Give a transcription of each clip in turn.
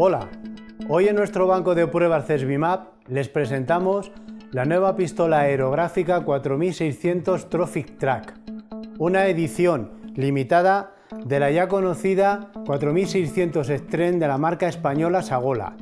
Hola, hoy en nuestro banco de pruebas CESBIMAP les presentamos la nueva pistola aerográfica 4600 Trophic Track, una edición limitada de la ya conocida 4600 Stren de la marca española Sagola.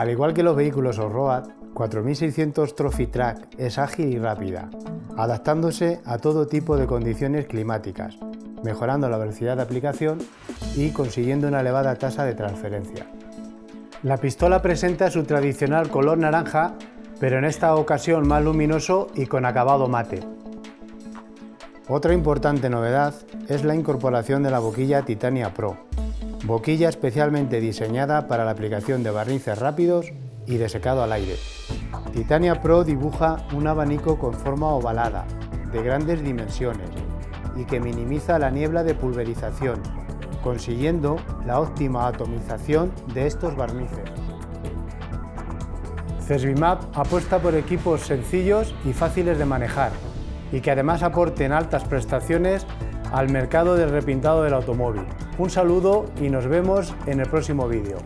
Al igual que los vehículos off-road, 4600 Trophy Track es ágil y rápida, adaptándose a todo tipo de condiciones climáticas, mejorando la velocidad de aplicación y consiguiendo una elevada tasa de transferencia. La pistola presenta su tradicional color naranja, pero en esta ocasión más luminoso y con acabado mate. Otra importante novedad es la incorporación de la boquilla Titania Pro, boquilla especialmente diseñada para la aplicación de barnices rápidos y de secado al aire. Titania Pro dibuja un abanico con forma ovalada, de grandes dimensiones, y que minimiza la niebla de pulverización, consiguiendo la óptima atomización de estos barnices. CESBIMAP apuesta por equipos sencillos y fáciles de manejar, y que además aporten altas prestaciones al mercado del repintado del automóvil. Un saludo y nos vemos en el próximo vídeo.